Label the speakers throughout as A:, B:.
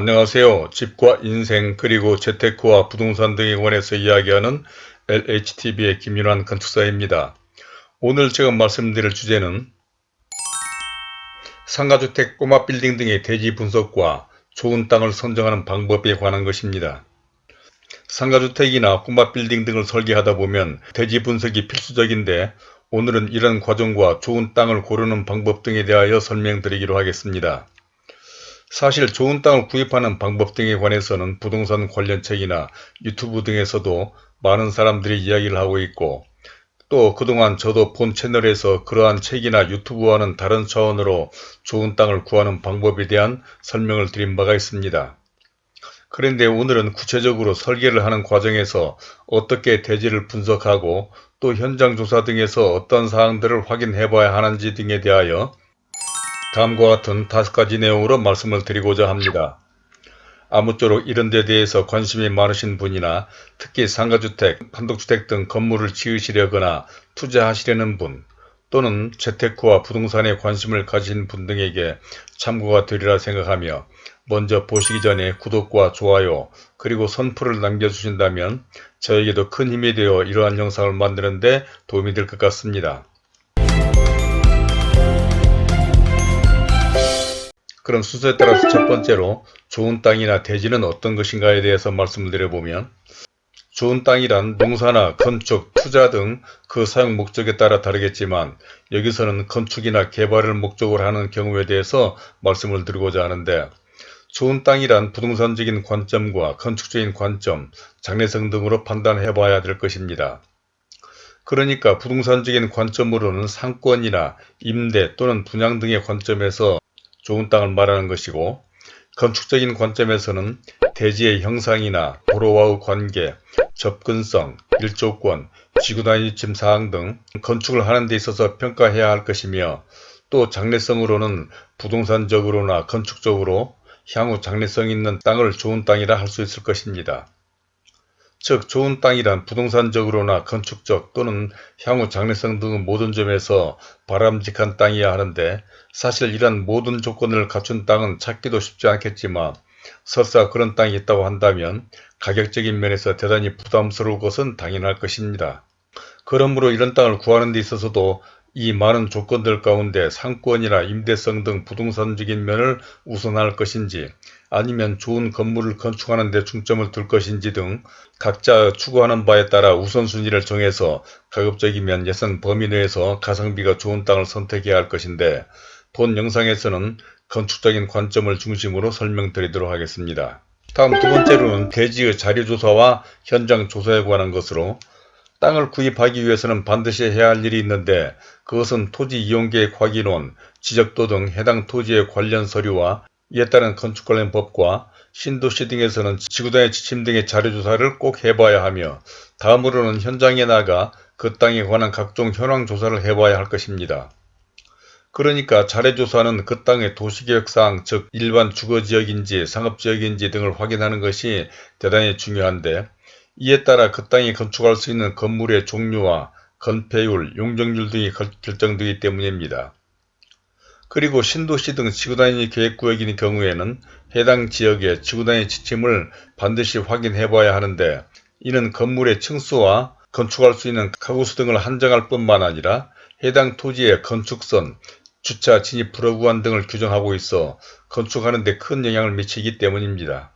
A: 안녕하세요. 집과 인생 그리고 재테크와 부동산 등에 관해서 이야기하는 LHTV의 김윤환 건축사입니다. 오늘 제가 말씀드릴 주제는 상가주택, 꼬마 빌딩 등의 대지 분석과 좋은 땅을 선정하는 방법에 관한 것입니다. 상가주택이나 꼬마 빌딩 등을 설계하다 보면 대지 분석이 필수적인데 오늘은 이런 과정과 좋은 땅을 고르는 방법 등에 대하여 설명드리기로 하겠습니다. 사실 좋은 땅을 구입하는 방법 등에 관해서는 부동산 관련 책이나 유튜브 등에서도 많은 사람들이 이야기를 하고 있고 또 그동안 저도 본 채널에서 그러한 책이나 유튜브와는 다른 차원으로 좋은 땅을 구하는 방법에 대한 설명을 드린 바가 있습니다. 그런데 오늘은 구체적으로 설계를 하는 과정에서 어떻게 대지를 분석하고 또 현장 조사 등에서 어떤 사항들을 확인해 봐야 하는지 등에 대하여 다음과 같은 다섯 가지 내용으로 말씀을 드리고자 합니다. 아무쪼록 이런 데 대해서 관심이 많으신 분이나 특히 상가주택, 단독주택 등 건물을 지으시려거나 투자하시려는 분 또는 재테크와 부동산에 관심을 가진 분 등에게 참고가 되리라 생각하며 먼저 보시기 전에 구독과 좋아요 그리고 선풀을 남겨주신다면 저에게도 큰 힘이 되어 이러한 영상을 만드는 데 도움이 될 것 같습니다. 그럼 순서에 따라서 첫 번째로 좋은 땅이나 대지는 어떤 것인가에 대해서 말씀을 드려보면 좋은 땅이란 농사나 건축, 투자 등 그 사용 목적에 따라 다르겠지만 여기서는 건축이나 개발을 목적으로 하는 경우에 대해서 말씀을 드리고자 하는데 좋은 땅이란 부동산적인 관점과 건축적인 관점, 장래성 등으로 판단해 봐야 될 것입니다. 그러니까 부동산적인 관점으로는 상권이나 임대 또는 분양 등의 관점에서 좋은 땅을 말하는 것이고 건축적인 관점에서는 대지의 형상이나 도로와의 관계, 접근성, 일조권, 지구단위침 사항 등 건축을 하는 데 있어서 평가해야 할 것이며 또 장래성으로는 부동산적으로나 건축적으로 향후 장래성 있는 땅을 좋은 땅이라 할 수 있을 것입니다. 즉 좋은 땅이란 부동산적으로나 건축적 또는 향후 장래성 등 모든 점에서 바람직한 땅이어야 하는데 사실 이런 모든 조건을 갖춘 땅은 찾기도 쉽지 않겠지만 설사 그런 땅이 있다고 한다면 가격적인 면에서 대단히 부담스러울 것은 당연할 것입니다. 그러므로 이런 땅을 구하는 데 있어서도 이 많은 조건들 가운데 상권이나 임대성 등 부동산적인 면을 우선할 것인지 아니면 좋은 건물을 건축하는 데 중점을 둘 것인지 등 각자 추구하는 바에 따라 우선순위를 정해서 가급적이면 예산 범위 내에서 가성비가 좋은 땅을 선택해야 할 것인데 본 영상에서는 건축적인 관점을 중심으로 설명드리도록 하겠습니다. 다음 두 번째로는 대지의 자료조사와 현장 조사에 관한 것으로 땅을 구입하기 위해서는 반드시 해야 할 일이 있는데 그것은 토지 이용계획 확인원, 지적도 등 해당 토지의 관련 서류와 이에 따른 건축 관련 법과 신도시 등에서는 지구단의 지침 등의 자료조사를 꼭 해봐야 하며 다음으로는 현장에 나가 그 땅에 관한 각종 현황 조사를 해봐야 할 것입니다. 그러니까 자료조사는 그 땅의 도시계획상 즉 일반 주거지역인지 상업지역인지 등을 확인하는 것이 대단히 중요한데 이에 따라 그 땅에 건축할 수 있는 건물의 종류와 건폐율, 용적률 등이 결정되기 때문입니다. 그리고 신도시 등 지구단위 계획구역인 경우에는 해당 지역의 지구단위 지침을 반드시 확인해 봐야 하는데 이는 건물의 층수와 건축할 수 있는 가구수 등을 한정할 뿐만 아니라 해당 토지의 건축선, 주차 진입 불허구간 등을 규정하고 있어 건축하는 데 큰 영향을 미치기 때문입니다.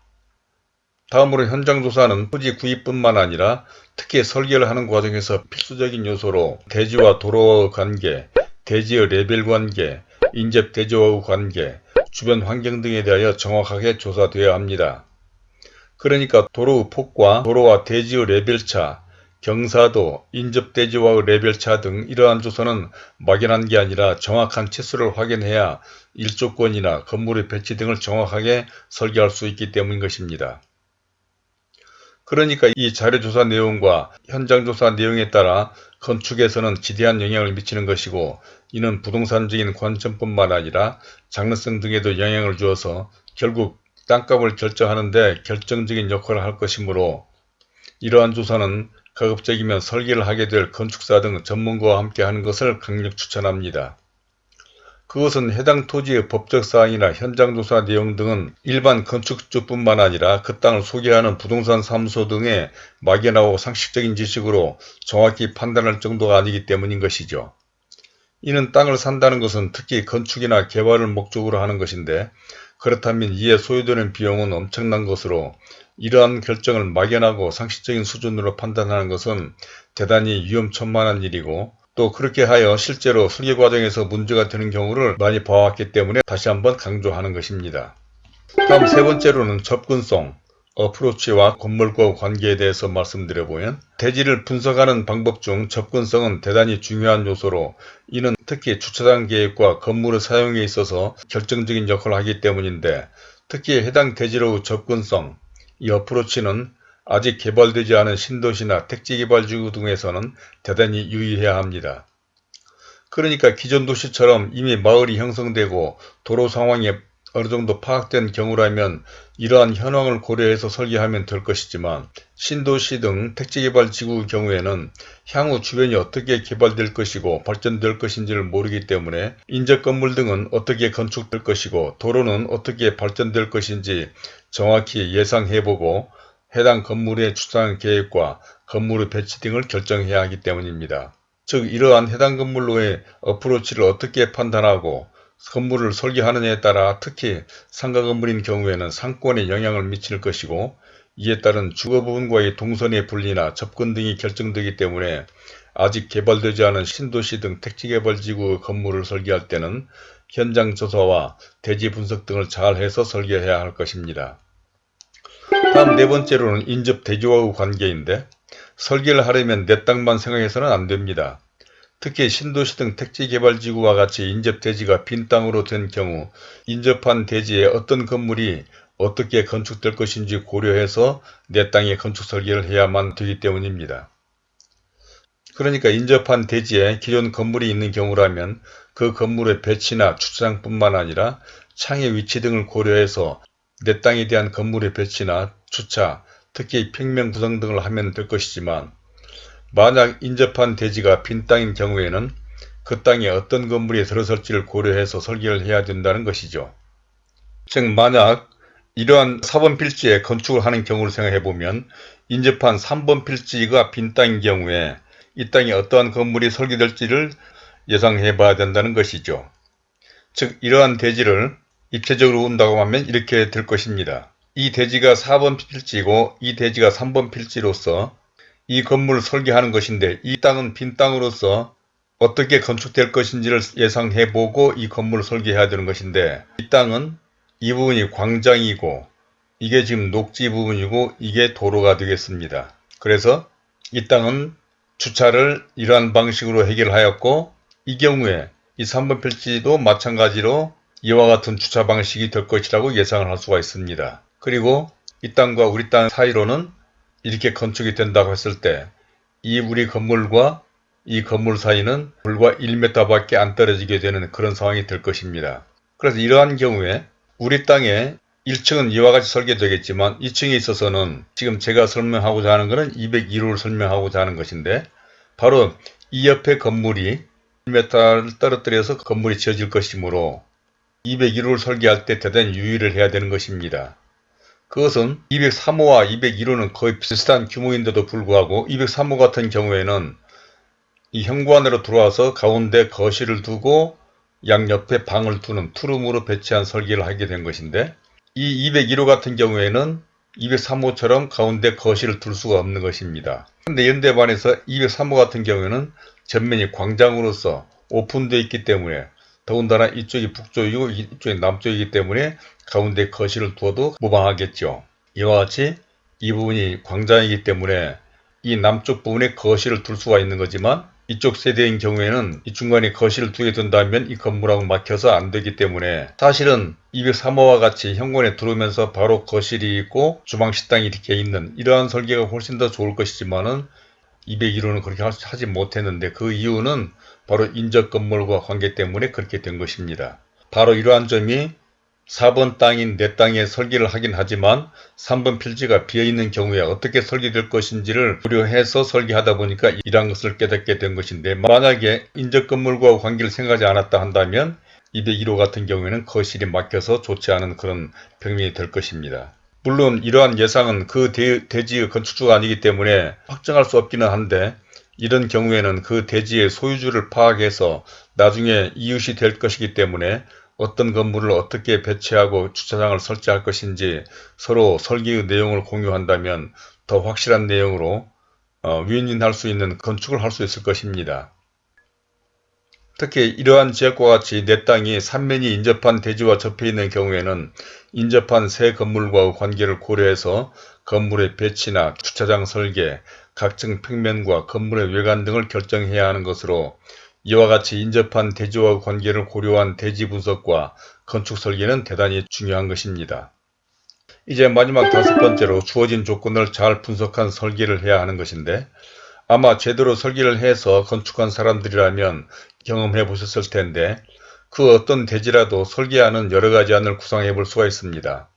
A: 다음으로 현장 조사는 토지 구입뿐만 아니라 특히 설계를 하는 과정에서 필수적인 요소로 대지와 도로와의 관계, 대지의 레벨 관계, 인접 대지와의 관계, 주변 환경 등에 대하여 정확하게 조사되어야 합니다. 그러니까 도로의 폭과 도로와 대지의 레벨차, 경사도, 인접 대지와의 레벨차 등 이러한 조사는 막연한 게 아니라 정확한 치수를 확인해야 일조권이나 건물의 배치 등을 정확하게 설계할 수 있기 때문인 것입니다. 그러니까 이 자료조사 내용과 현장조사 내용에 따라 건축에서는 지대한 영향을 미치는 것이고 이는 부동산적인 관점뿐만 아니라 장르성 등에도 영향을 주어서 결국 땅값을 결정하는 데 결정적인 역할을 할 것이므로 이러한 조사는 가급적이면 설계를 하게 될 건축사 등 전문가와 함께 하는 것을 강력 추천합니다. 그것은 해당 토지의 법적 사항이나 현장 조사 내용 등은 일반 건축주뿐만 아니라 그 땅을 소개하는 부동산 사무소 등의 막연하고 상식적인 지식으로 정확히 판단할 정도가 아니기 때문인 것이죠. 이는 땅을 산다는 것은 특히 건축이나 개발을 목적으로 하는 것인데 그렇다면 이에 소요되는 비용은 엄청난 것으로 이러한 결정을 막연하고 상식적인 수준으로 판단하는 것은 대단히 위험천만한 일이고 또 그렇게 하여 실제로 설계 과정에서 문제가 되는 경우를 많이 봐왔기 때문에 다시 한번 강조하는 것입니다. 다음 세 번째로는 접근성, 어프로치와 건물과 관계에 대해서 말씀드려보면 대지를 분석하는 방법 중 접근성은 대단히 중요한 요소로 이는 특히 주차장 계획과 건물의 사용에 있어서 결정적인 역할을 하기 때문인데 특히 해당 대지로의 접근성, 이 어프로치는 아직 개발되지 않은 신도시나 택지개발지구 등에서는 대단히 유의해야 합니다. 그러니까 기존 도시처럼 이미 마을이 형성되고 도로 상황이 어느 정도 파악된 경우라면 이러한 현황을 고려해서 설계하면 될 것이지만 신도시 등 택지개발지구의 경우에는 향후 주변이 어떻게 개발될 것이고 발전될 것인지를 모르기 때문에 인접 건물 등은 어떻게 건축될 것이고 도로는 어떻게 발전될 것인지 정확히 예상해보고 해당 건물의 추상 계획과 건물의 배치 등을 결정해야 하기 때문입니다. 즉 이러한 해당 건물로의 어프로치를 어떻게 판단하고 건물을 설계하느냐에 따라 특히 상가 건물인 경우에는 상권에 영향을 미칠 것이고 이에 따른 주거 부분과의 동선의 분리나 접근 등이 결정되기 때문에 아직 개발되지 않은 신도시 등 택지개발지구 건물을 설계할 때는 현장 조사와 대지 분석 등을 잘 해서 설계해야 할 것입니다. 다음 네 번째로는 인접 대지와의 관계인데 설계를 하려면 내 땅만 생각해서는 안 됩니다. 특히 신도시 등 택지개발지구와 같이 인접 대지가 빈 땅으로 된 경우 인접한 대지에 어떤 건물이 어떻게 건축될 것인지 고려해서 내 땅에 건축 설계를 해야만 되기 때문입니다. 그러니까 인접한 대지에 기존 건물이 있는 경우라면 그 건물의 배치나 주차장뿐만 아니라 창의 위치 등을 고려해서 내 땅에 대한 건물의 배치나 주차, 특히 평면 구성 등을 하면 될 것이지만 만약 인접한 대지가 빈 땅인 경우에는 그 땅에 어떤 건물이 들어설지를 고려해서 설계를 해야 된다는 것이죠. 즉 만약 이러한 4번 필지에 건축을 하는 경우를 생각해보면 인접한 3번 필지가 빈 땅인 경우에 이 땅에 어떠한 건물이 설계될지를 예상해 봐야 된다는 것이죠. 즉 이러한 대지를 입체적으로 본다고 하면 이렇게 될 것입니다. 이 대지가 4번 필지고 이 대지가 3번 필지로서 이 건물을 설계하는 것인데 이 땅은 빈 땅으로서 어떻게 건축될 것인지를 예상해보고 이 건물을 설계해야 되는 것인데 이 땅은 이 부분이 광장이고 이게 지금 녹지 부분이고 이게 도로가 되겠습니다. 그래서 이 땅은 주차를 이러한 방식으로 해결하였고 이 경우에 이 3번 필지도 마찬가지로 이와 같은 주차 방식이 될 것이라고 예상을 할 수가 있습니다. 그리고 이 땅과 우리 땅 사이로는 이렇게 건축이 된다고 했을 때 이 우리 건물과 이 건물 사이는 불과 1m 밖에 안 떨어지게 되는 그런 상황이 될 것입니다. 그래서 이러한 경우에 우리 땅에 1층은 이와 같이 설계되겠지만 2층에 있어서는 지금 제가 설명하고자 하는 것은 202호를 설명하고자 하는 것인데 바로 이 옆에 건물이 1m를 떨어뜨려서 건물이 지어질 것이므로 201호를 설계할 때 대단히 유의를 해야 되는 것입니다. 그것은 203호와 201호는 거의 비슷한 규모인데도 불구하고 203호 같은 경우에는 이 현관으로 들어와서 가운데 거실을 두고 양옆에 방을 두는 투룸으로 배치한 설계를 하게 된 것인데 이 201호 같은 경우에는 203호처럼 가운데 거실을 둘 수가 없는 것입니다. 그런데 연대 반해서 203호 같은 경우에는 전면이 광장으로서 오픈되어 있기 때문에 더군다나 이쪽이 북쪽이고 이쪽이 남쪽이기 때문에 가운데 거실을 두어도 무방하겠죠. 이와 같이 이 부분이 광장이기 때문에 이 남쪽 부분에 거실을 둘 수가 있는 거지만 이쪽 세대인 경우에는 이 중간에 거실을 두게 된다면 이 건물하고 막혀서 안 되기 때문에 사실은 203호와 같이 현관에 들어오면서 바로 거실이 있고 주방 식당이 이렇게 있는 이러한 설계가 훨씬 더 좋을 것이지만은 201호는 그렇게 하지 못했는데 그 이유는 바로 인접 건물과 관계 때문에 그렇게 된 것입니다. 바로 이러한 점이 4번 땅인 내 땅에 설계를 하긴 하지만 3번 필지가 비어있는 경우에 어떻게 설계될 것인지를 고려해서 설계하다 보니까 이러한 것을 깨닫게 된 것인데 만약에 인접 건물과 관계를 생각하지 않았다 한다면 201호 같은 경우에는 거실이 막혀서 좋지 않은 그런 평면이 될 것입니다. 물론 이러한 예상은 그 대, 대지의 건축주가 아니기 때문에 확정할 수 없기는 한데 이런 경우에는 그 대지의 소유주를 파악해서 나중에 이웃이 될 것이기 때문에 어떤 건물을 어떻게 배치하고 주차장을 설치할 것인지 서로 설계의 내용을 공유한다면 더 확실한 내용으로 어, 윈윈할 수 있는 건축을 할 수 있을 것입니다. 특히 이러한 지역과 같이 내 땅이 삼면이 인접한 대지와 접해 있는 경우에는 인접한 새 건물과의 관계를 고려해서 건물의 배치나 주차장 설계, 각종 평면과 건물의 외관 등을 결정해야 하는 것으로 이와 같이 인접한 대지와 관계를 고려한 대지 분석과 건축 설계는 대단히 중요한 것입니다. 이제 마지막 다섯 번째로 주어진 조건을 잘 분석한 설계를 해야 하는 것인데 아마 제대로 설계를 해서 건축한 사람들이라면 경험해 보셨을 텐데 그 어떤 대지라도 설계하는 여러가지 안을 구상해 볼 수가 있습니다.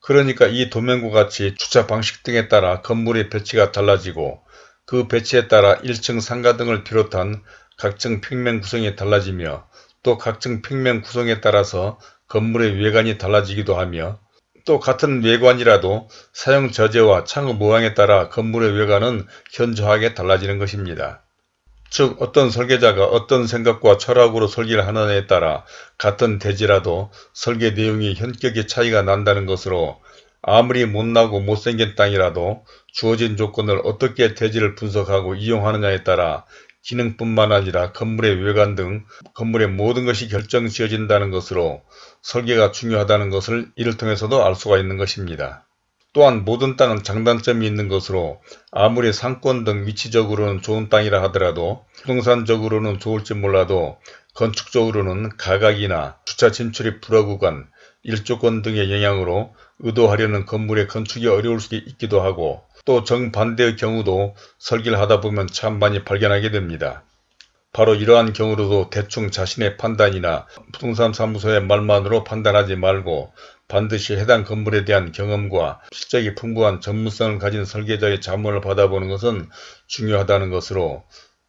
A: 그러니까 이 도면과 같이 주차 방식 등에 따라 건물의 배치가 달라지고 그 배치에 따라 1층 상가 등을 비롯한 각종 평면 구성이 달라지며 또 각종 평면 구성에 따라서 건물의 외관이 달라지기도 하며 또 같은 외관이라도 사용 저제와 창의 모양에 따라 건물의 외관은 현저하게 달라지는 것입니다. 즉 어떤 설계자가 어떤 생각과 철학으로 설계를 하느냐에 따라 같은 대지라도 설계 내용이 현격히 차이가 난다는 것으로 아무리 못나고 못생긴 땅이라도 주어진 조건을 어떻게 대지를 분석하고 이용하느냐에 따라 기능뿐만 아니라 건물의 외관 등 건물의 모든 것이 결정 지어진다는 것으로 설계가 중요하다는 것을 이를 통해서도 알 수가 있는 것입니다. 또한 모든 땅은 장단점이 있는 것으로 아무리 상권 등 위치적으로는 좋은 땅이라 하더라도 부동산적으로는 좋을지 몰라도 건축적으로는 가각이나 주차 진출이 불허구간, 일조권 등의 영향으로 의도하려는 건물의 건축이 어려울 수 있기도 하고 또 정반대의 경우도 설계를 하다 보면 참 많이 발견하게 됩니다. 바로 이러한 경우로도 대충 자신의 판단이나 부동산 사무소의 말만으로 판단하지 말고 반드시 해당 건물에 대한 경험과 실적이 풍부한 전문성을 가진 설계자의 자문을 받아보는 것은 중요하다는 것으로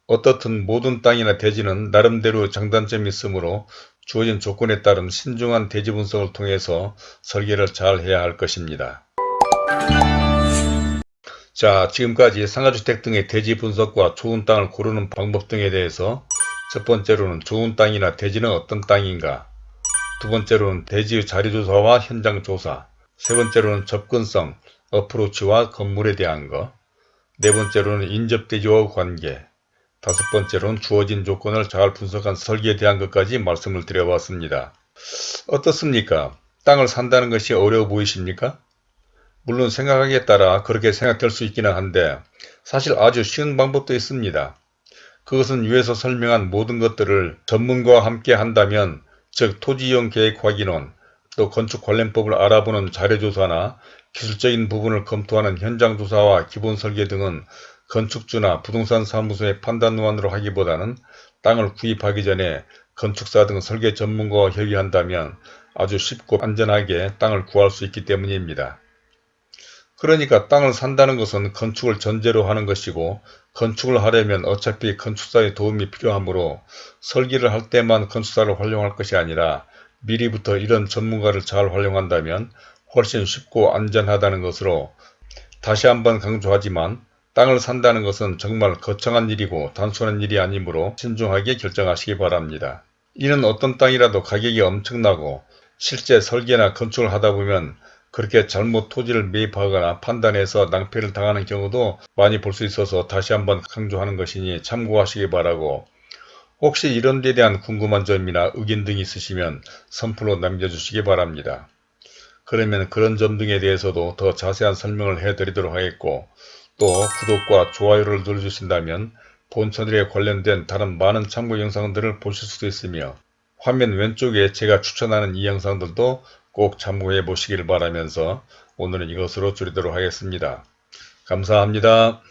A: 어떻든 모든 땅이나 대지는 나름대로 장단점이 있으므로 주어진 조건에 따른 신중한 대지 분석을 통해서 설계를 잘 해야 할 것입니다. 자 지금까지 상가주택 등의 대지 분석과 좋은 땅을 고르는 방법 등에 대해서 첫 번째로는 좋은 땅이나 대지는 어떤 땅인가 두 번째로는 대지의 자리조사와 현장조사 세 번째로는 접근성, 어프로치와 건물에 대한 것 네 번째로는 인접대지와 관계 다섯 번째로는 주어진 조건을 잘 분석한 설계에 대한 것까지 말씀을 드려봤습니다. 어떻습니까? 땅을 산다는 것이 어려워 보이십니까? 물론 생각하기에 따라 그렇게 생각될 수 있기는 한데 사실 아주 쉬운 방법도 있습니다. 그것은 위에서 설명한 모든 것들을 전문가와 함께 한다면 즉 토지이용 계획 확인원 또 건축 관련법을 알아보는 자료조사나 기술적인 부분을 검토하는 현장조사와 기본설계 등은 건축주나 부동산 사무소의 판단원으로 하기보다는 땅을 구입하기 전에 건축사 등 설계 전문가와 협의한다면 아주 쉽고 안전하게 땅을 구할 수 있기 때문입니다. 그러니까 땅을 산다는 것은 건축을 전제로 하는 것이고 건축을 하려면 어차피 건축사의 도움이 필요하므로 설계를 할 때만 건축사를 활용할 것이 아니라 미리부터 이런 전문가를 잘 활용한다면 훨씬 쉽고 안전하다는 것으로 다시 한번 강조하지만 땅을 산다는 것은 정말 거창한 일이고 단순한 일이 아니므로 신중하게 결정하시기 바랍니다. 이는 어떤 땅이라도 가격이 엄청나고 실제 설계나 건축을 하다 보면 그렇게 잘못 토지를 매입하거나 판단해서 낭패를 당하는 경우도 많이 볼 수 있어서 다시 한번 강조하는 것이니 참고하시기 바라고 혹시 이런 데 대한 궁금한 점이나 의견 등이 있으시면 선플로 남겨주시기 바랍니다. 그러면 그런 점 등에 대해서도 더 자세한 설명을 해드리도록 하겠고 또 구독과 좋아요를 눌러주신다면 본 채널에 관련된 다른 많은 참고 영상들을 보실 수도 있으며 화면 왼쪽에 제가 추천하는 이 영상들도 꼭 참고해 보시길 바라면서 오늘은 이것으로 줄이도록 하겠습니다. 감사합니다.